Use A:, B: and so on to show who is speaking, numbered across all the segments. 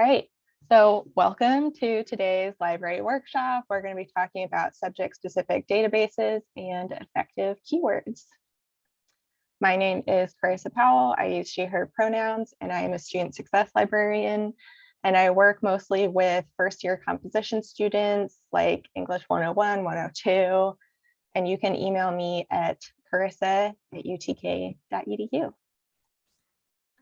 A: All right, so welcome to today's library workshop. We're going to be talking about subject-specific databases and effective keywords. My name is Carissa Powell. I use she, her pronouns, and I am a student success librarian. And I work mostly with first year composition students like English 101, 102. And you can email me at carissa at utk.edu.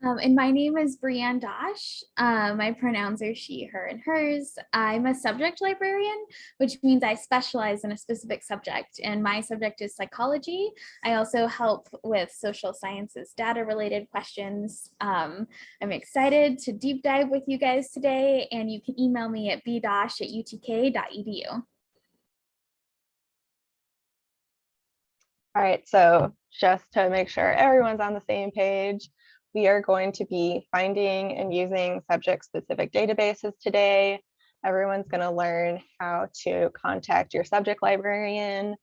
B: Um, and my name is Brianne Dosh. Uh, my pronouns are she, her, and hers. I'm a subject librarian, which means I specialize in a specific subject. And my subject is psychology. I also help with social sciences data related questions. Um, I'm excited to deep dive with you guys today. And you can email me at bdosh at utk.edu.
A: All right, so just to make sure everyone's on the same page, we are going to be finding and using subject specific databases today. Everyone's going to learn how to contact your subject librarian.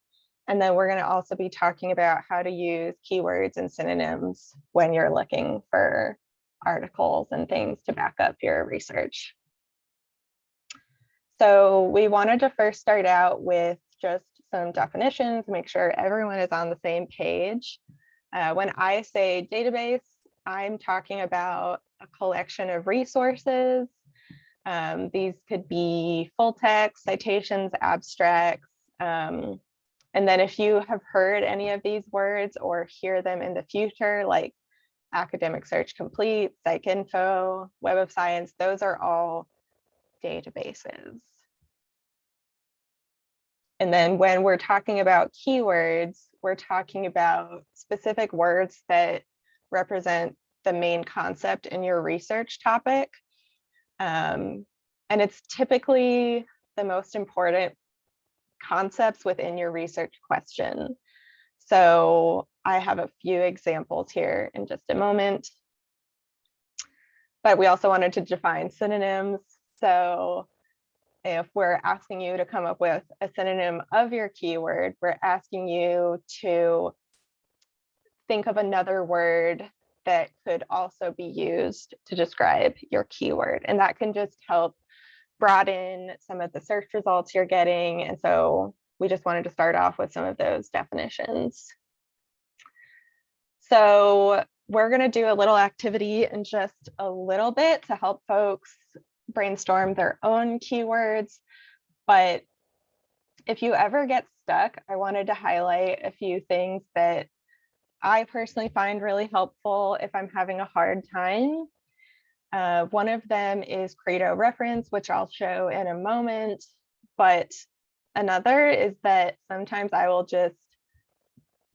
A: And then we're going to also be talking about how to use keywords and synonyms when you're looking for articles and things to back up your research. So we wanted to first start out with just some definitions, make sure everyone is on the same page. Uh, when I say database, I'm talking about a collection of resources. Um, these could be full text, citations, abstracts. Um, and then if you have heard any of these words or hear them in the future, like academic search complete, PsycInfo, Web of Science, those are all databases. And then when we're talking about keywords, we're talking about specific words that represent the main concept in your research topic. Um, and it's typically the most important concepts within your research question. So I have a few examples here in just a moment. But we also wanted to define synonyms. So if we're asking you to come up with a synonym of your keyword, we're asking you to think of another word that could also be used to describe your keyword. And that can just help broaden some of the search results you're getting. And so we just wanted to start off with some of those definitions. So we're going to do a little activity in just a little bit to help folks brainstorm their own keywords. But if you ever get stuck, I wanted to highlight a few things that I personally find really helpful if I'm having a hard time. Uh, one of them is Credo reference, which I'll show in a moment. But another is that sometimes I will just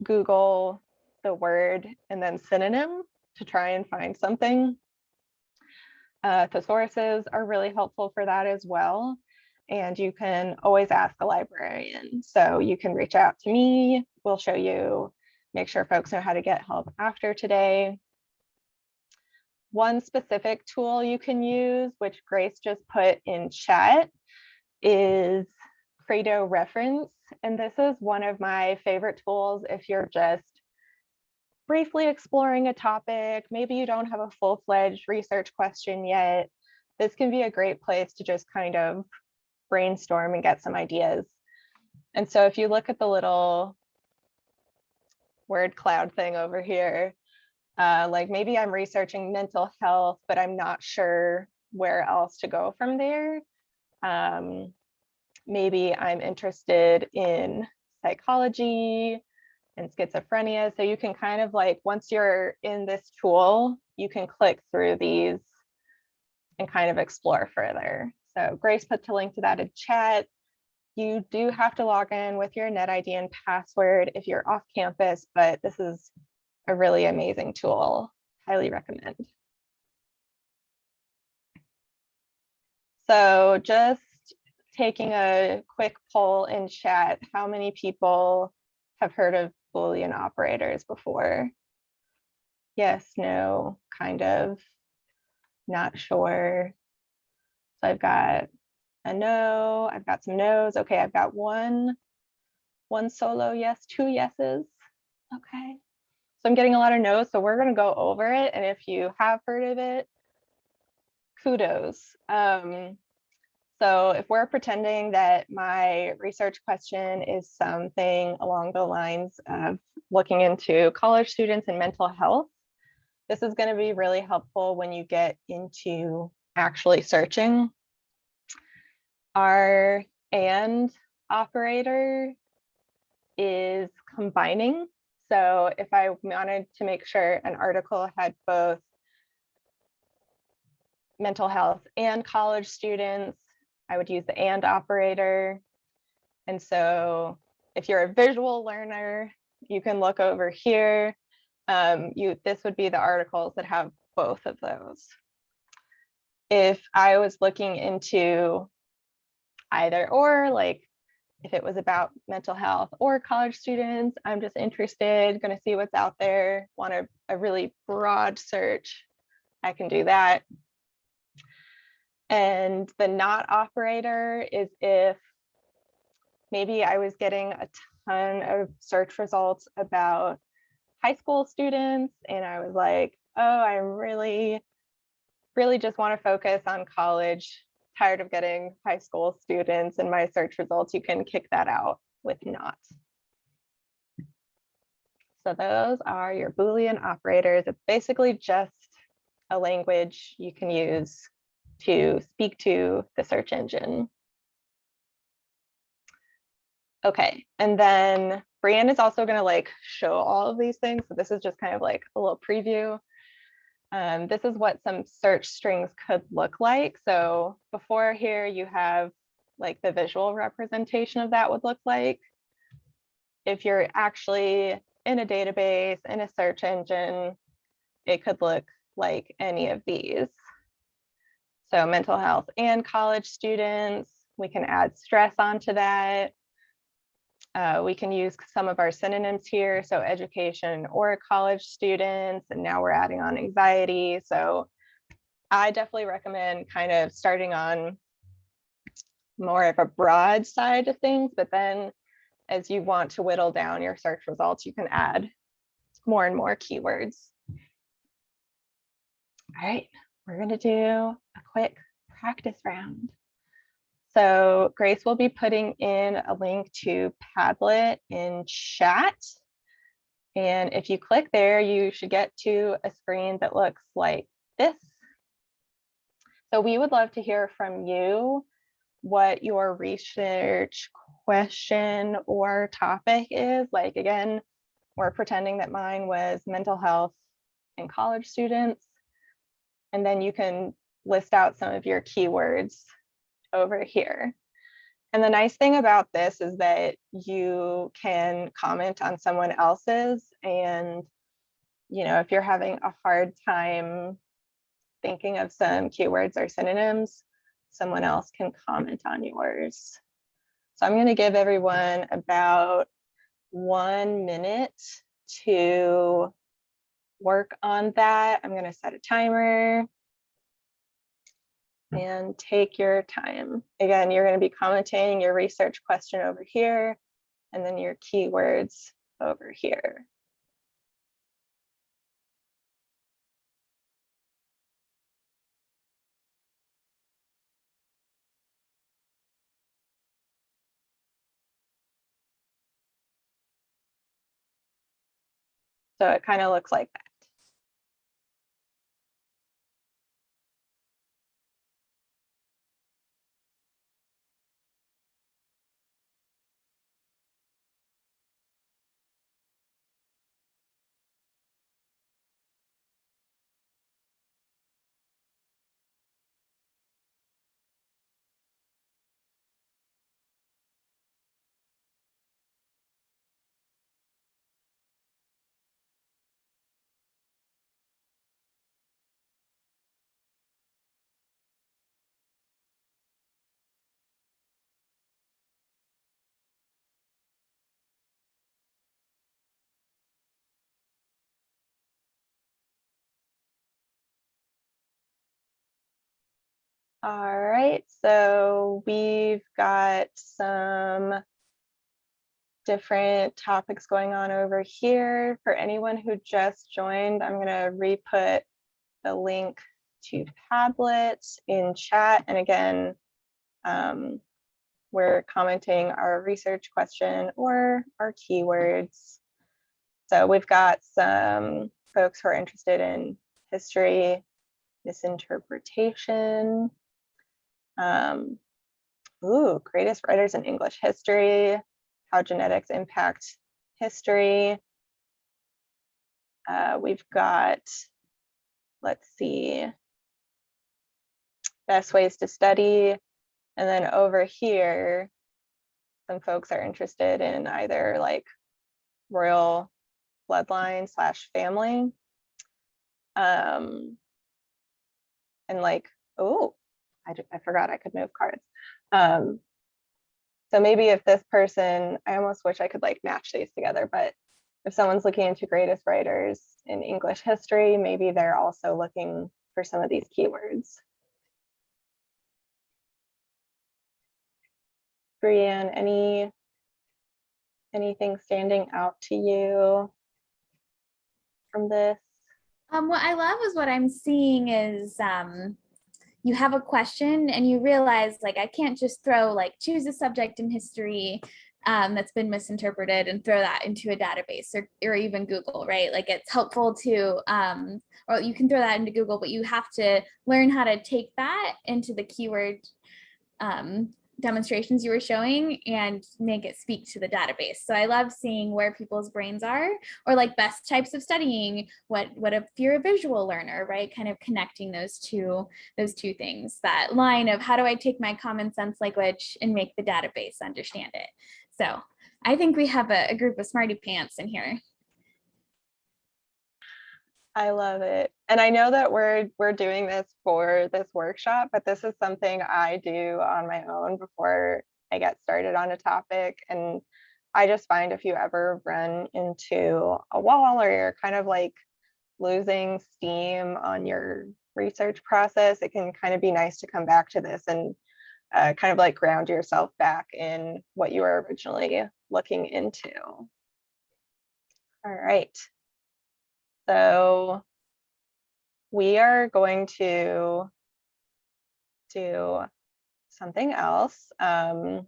A: Google the word and then synonym to try and find something. Uh, thesauruses are really helpful for that as well. And you can always ask a librarian. So you can reach out to me. We'll show you make sure folks know how to get help after today. One specific tool you can use, which Grace just put in chat, is Credo reference. And this is one of my favorite tools if you're just briefly exploring a topic, maybe you don't have a full-fledged research question yet. This can be a great place to just kind of brainstorm and get some ideas. And so if you look at the little word cloud thing over here. Uh, like maybe I'm researching mental health, but I'm not sure where else to go from there. Um, maybe I'm interested in psychology and schizophrenia. So you can kind of like, once you're in this tool, you can click through these and kind of explore further. So Grace put the link to that in chat. You do have to log in with your NetID and password if you're off campus, but this is a really amazing tool. Highly recommend. So just taking a quick poll in chat, how many people have heard of Boolean operators before? Yes, no, kind of, not sure. So I've got a no, I've got some no's. Okay, I've got one, one solo yes, two yeses. Okay, so I'm getting a lot of no's, so we're gonna go over it. And if you have heard of it, kudos. Um, so if we're pretending that my research question is something along the lines of looking into college students and mental health, this is going to be really helpful when you get into actually searching. Our and operator is combining. So if I wanted to make sure an article had both mental health and college students, I would use the and operator. And so if you're a visual learner, you can look over here. Um, you This would be the articles that have both of those. If I was looking into either or, like if it was about mental health or college students, I'm just interested, going to see what's out there, want a, a really broad search, I can do that. And the not operator is if maybe I was getting a ton of search results about high school students and I was like, oh, I really, really just want to focus on college, tired of getting high school students in my search results, you can kick that out with not. So those are your Boolean operators. It's basically just a language you can use to speak to the search engine. Okay, and then Brianne is also going to like show all of these things. So this is just kind of like a little preview. Um, this is what some search strings could look like. So before here you have like the visual representation of that would look like. If you're actually in a database, in a search engine, it could look like any of these. So mental health and college students, we can add stress onto that. Uh, we can use some of our synonyms here. So education or college students, and now we're adding on anxiety. So I definitely recommend kind of starting on more of a broad side of things, but then as you want to whittle down your search results, you can add more and more keywords. All right, we're going to do a quick practice round. So Grace will be putting in a link to Padlet in chat. And if you click there, you should get to a screen that looks like this. So we would love to hear from you what your research question or topic is. Like again, we're pretending that mine was mental health and college students. And then you can list out some of your keywords over here. And the nice thing about this is that you can comment on someone else's and, you know, if you're having a hard time thinking of some keywords or synonyms, someone else can comment on yours. So I'm going to give everyone about one minute to work on that. I'm going to set a timer and take your time. Again, you're going to be commenting your research question over here and then your keywords over here. So it kind of looks like that. All right, so we've got some different topics going on over here. For anyone who just joined, I'm going to re-put the link to Padlet in chat. And again, um, we're commenting our research question or our keywords. So we've got some folks who are interested in history, misinterpretation. Um, ooh, greatest writers in English history, how genetics impact history. Uh, we've got, let's see, best ways to study. And then over here, some folks are interested in either like royal bloodline slash family. Um, and like, oh, I, I forgot I could move cards. Um, so maybe if this person, I almost wish I could like match these together, but if someone's looking into greatest writers in English history, maybe they're also looking for some of these keywords. Brianne, any anything standing out to you from this?
B: Um, what I love is what I'm seeing is um, you have a question and you realize like I can't just throw like choose a subject in history um, that's been misinterpreted and throw that into a database or, or even Google, right? Like it's helpful to, um, or you can throw that into Google, but you have to learn how to take that into the keyword um, demonstrations you were showing and make it speak to the database. So I love seeing where people's brains are or like best types of studying, what, what if you're a visual learner, right? Kind of connecting those two, those two things, that line of how do I take my common sense language and make the database understand it? So I think we have a, a group of smarty pants in here.
A: I love it. And I know that we're we're doing this for this workshop, but this is something I do on my own before I get started on a topic. And I just find if you ever run into a wall or you're kind of like losing steam on your research process, it can kind of be nice to come back to this and uh, kind of like ground yourself back in what you were originally looking into. All right. So we are going to do something else. Um,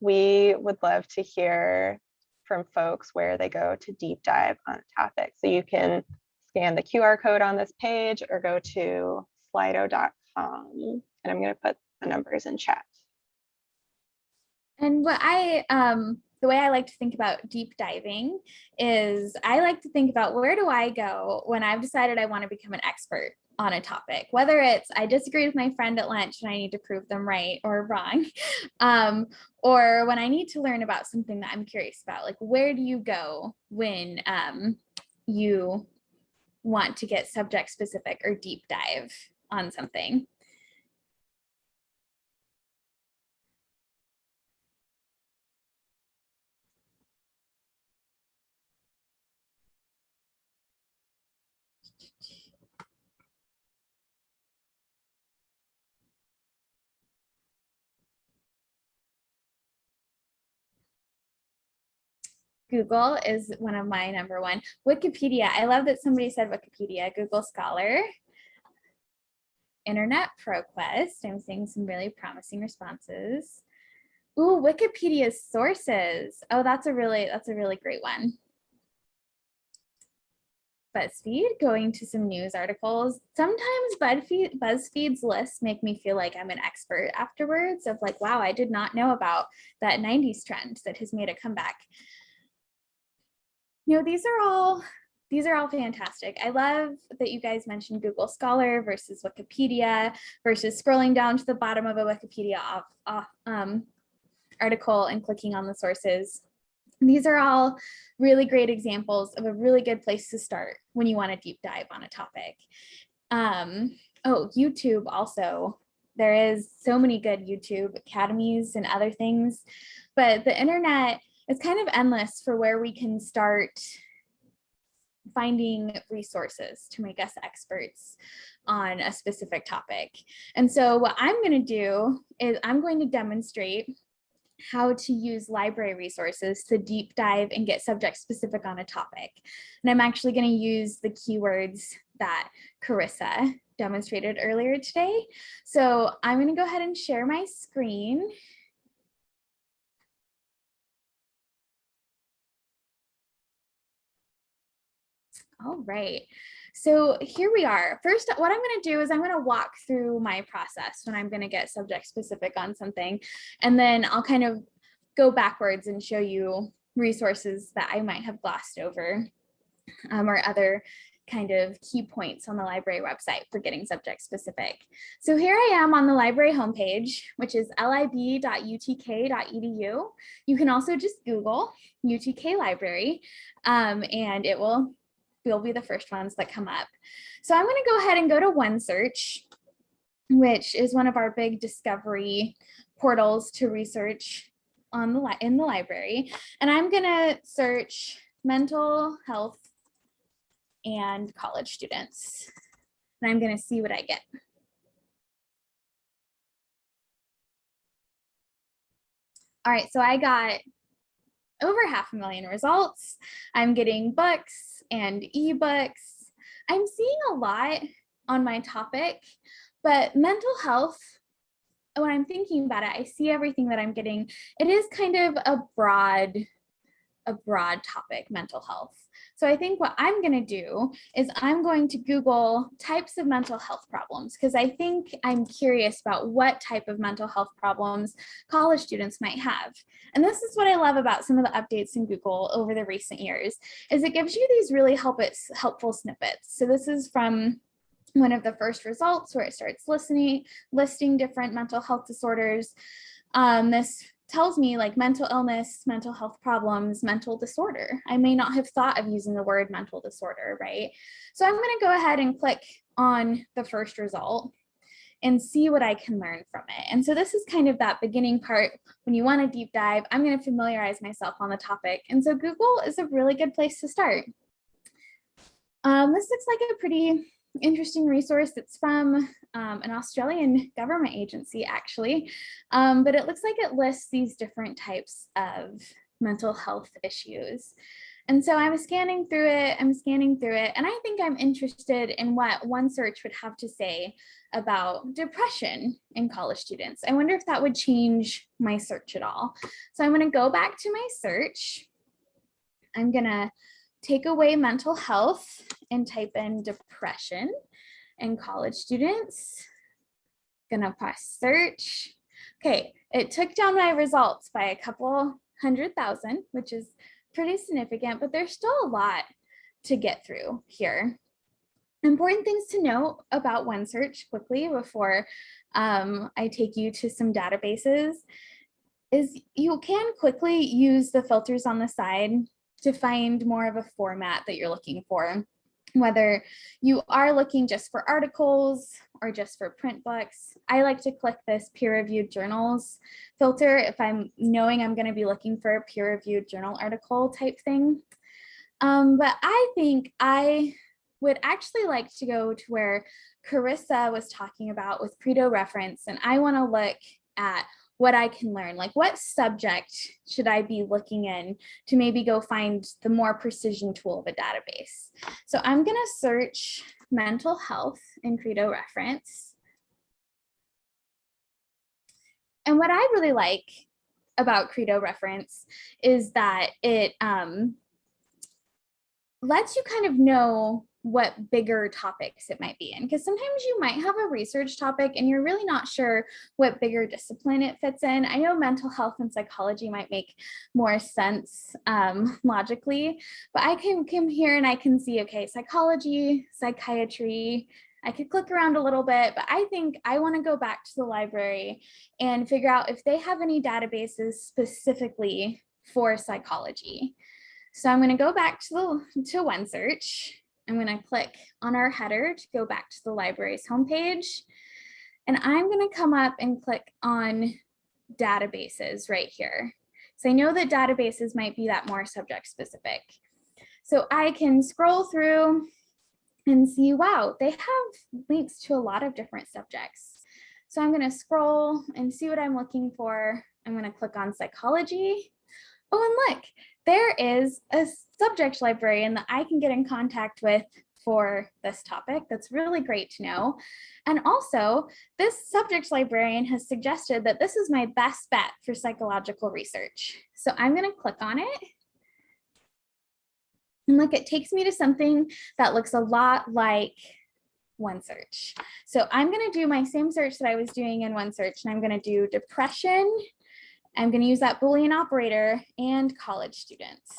A: we would love to hear from folks where they go to deep dive on a topic. So you can scan the QR code on this page or go to slido.com. And I'm going to put the numbers in chat.
B: And what I, um, the way I like to think about deep diving is I like to think about where do I go when I've decided I want to become an expert on a topic, whether it's I disagree with my friend at lunch and I need to prove them right or wrong, um, or when I need to learn about something that I'm curious about, like where do you go when um, you want to get subject specific or deep dive on something? Google is one of my number one. Wikipedia, I love that somebody said Wikipedia, Google Scholar. Internet ProQuest, I'm seeing some really promising responses. Ooh, Wikipedia's sources. Oh, that's a really, that's a really great one. BuzzFeed, going to some news articles. Sometimes BuzzFeed, BuzzFeed's lists make me feel like I'm an expert afterwards of like, wow, I did not know about that 90s trend that has made a comeback you know, these are all these are all fantastic. I love that you guys mentioned Google Scholar versus Wikipedia versus scrolling down to the bottom of a Wikipedia off, off, um, article and clicking on the sources. These are all really great examples of a really good place to start when you want to deep dive on a topic. Um, oh, YouTube also. There is so many good YouTube academies and other things, but the internet it's kind of endless for where we can start finding resources to make us experts on a specific topic. And so what I'm going to do is I'm going to demonstrate how to use library resources to deep dive and get subject specific on a topic. And I'm actually going to use the keywords that Carissa demonstrated earlier today. So I'm going to go ahead and share my screen. All right. So here we are. First, what I'm going to do is I'm going to walk through my process when I'm going to get subject specific on something. And then I'll kind of go backwards and show you resources that I might have glossed over um, or other kind of key points on the library website for getting subject specific. So here I am on the library homepage, which is lib.utk.edu. You can also just Google UTK library um, and it will, will be the first ones that come up. So I'm gonna go ahead and go to OneSearch, which is one of our big discovery portals to research on the in the library. And I'm gonna search mental health and college students. And I'm gonna see what I get. All right, so I got over half a million results. I'm getting books and ebooks. I'm seeing a lot on my topic, but mental health, when I'm thinking about it, I see everything that I'm getting. It is kind of a broad, a broad topic, mental health. So I think what I'm going to do is I'm going to Google types of mental health problems because I think I'm curious about what type of mental health problems college students might have. And this is what I love about some of the updates in Google over the recent years is it gives you these really help helpful snippets. So this is from one of the first results where it starts listening, listing different mental health disorders. Um, this tells me like mental illness, mental health problems, mental disorder. I may not have thought of using the word mental disorder, right? So I'm gonna go ahead and click on the first result and see what I can learn from it. And so this is kind of that beginning part when you want to deep dive, I'm going to familiarize myself on the topic. And so Google is a really good place to start. Um, this looks like a pretty interesting resource that's from um, an Australian government agency actually, um, but it looks like it lists these different types of mental health issues. And so I was scanning through it, I'm scanning through it, and I think I'm interested in what one search would have to say about depression in college students. I wonder if that would change my search at all. So I'm gonna go back to my search. I'm gonna take away mental health and type in depression and college students. Gonna press search. Okay, it took down my results by a couple hundred thousand, which is pretty significant, but there's still a lot to get through here. Important things to note about OneSearch quickly before um, I take you to some databases is you can quickly use the filters on the side to find more of a format that you're looking for whether you are looking just for articles or just for print books. I like to click this peer-reviewed journals filter if I'm knowing I'm going to be looking for a peer-reviewed journal article type thing. Um, but I think I would actually like to go to where Carissa was talking about with Credo reference, and I want to look at what I can learn, like what subject should I be looking in to maybe go find the more precision tool of a database. So I'm gonna search mental health in Credo reference. And what I really like about Credo reference is that it um, lets you kind of know what bigger topics it might be in because sometimes you might have a research topic and you're really not sure what bigger discipline it fits in. I know mental health and psychology might make more sense um, logically, but I can come here and I can see, okay, psychology, psychiatry, I could click around a little bit, but I think I want to go back to the library and figure out if they have any databases specifically for psychology. So I'm going to go back to the to OneSearch I'm going to click on our header to go back to the library's homepage. And I'm going to come up and click on databases right here. So I know that databases might be that more subject specific. So I can scroll through and see, wow, they have links to a lot of different subjects. So I'm going to scroll and see what I'm looking for. I'm going to click on psychology. Oh, and look, there is a subject librarian that I can get in contact with for this topic. That's really great to know. And also, this subject librarian has suggested that this is my best bet for psychological research. So I'm going to click on it. And look, it takes me to something that looks a lot like OneSearch. So I'm going to do my same search that I was doing in OneSearch, and I'm going to do depression. I'm going to use that Boolean operator and college students.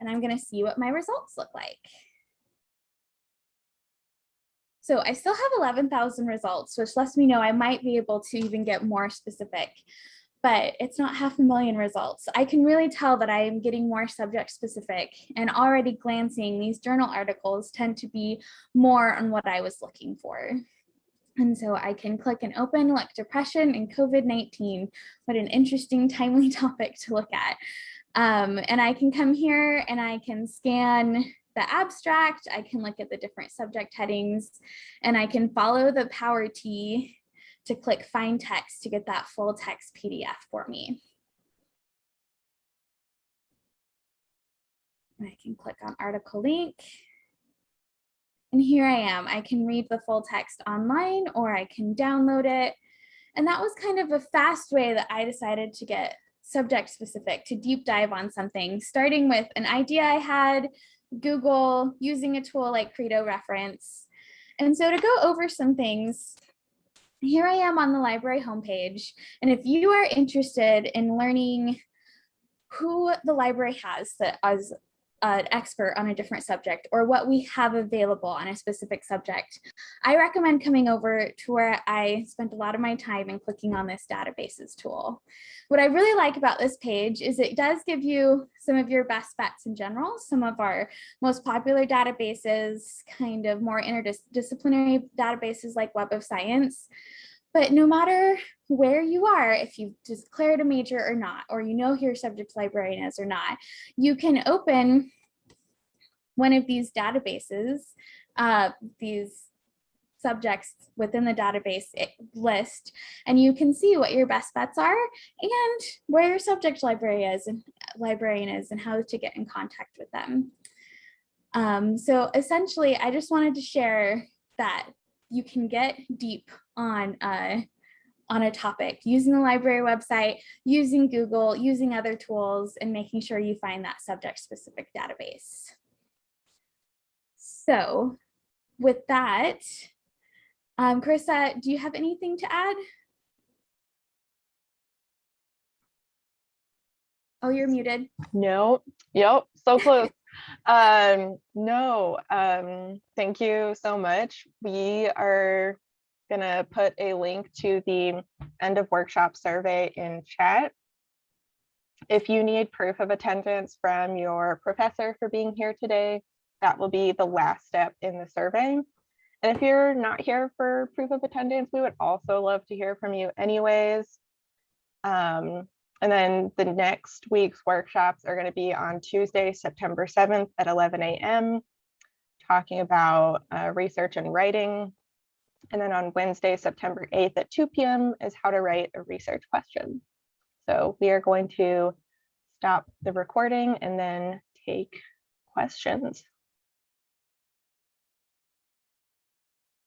B: And I'm going to see what my results look like. So I still have 11,000 results, which lets me know I might be able to even get more specific, but it's not half a million results. I can really tell that I am getting more subject specific and already glancing, these journal articles tend to be more on what I was looking for. And so I can click and open like depression and COVID-19. What an interesting timely topic to look at. Um, and I can come here and I can scan the abstract, I can look at the different subject headings, and I can follow the power T to click find text to get that full text PDF for me. I can click on article link. And here I am. I can read the full text online or I can download it. And that was kind of a fast way that I decided to get subject specific, to deep dive on something, starting with an idea I had, Google, using a tool like Credo Reference. And so to go over some things, here I am on the library homepage. And if you are interested in learning who the library has that as an expert on a different subject or what we have available on a specific subject, I recommend coming over to where I spent a lot of my time and clicking on this databases tool. What I really like about this page is it does give you some of your best bets in general, some of our most popular databases, kind of more interdisciplinary databases like Web of Science. But no matter where you are, if you've declared a major or not, or you know who your subject librarian is or not, you can open one of these databases, uh, these subjects within the database list, and you can see what your best bets are and where your subject library is and librarian is and how to get in contact with them. Um, so essentially, I just wanted to share that you can get deep on uh, on a topic using the library website, using Google, using other tools, and making sure you find that subject specific database. So with that, um, Carissa, do you have anything to add? Oh, you're muted.
A: No, yep, so close. um, no, um, thank you so much. We are gonna put a link to the end of workshop survey in chat. If you need proof of attendance from your professor for being here today, that will be the last step in the survey. And if you're not here for proof of attendance, we would also love to hear from you anyways. Um, and then the next week's workshops are going to be on Tuesday, September 7th at 11 a.m. talking about uh, research and writing. And then on Wednesday, September 8th at 2 p.m. is how to write a research question. So we are going to stop the recording and then take questions.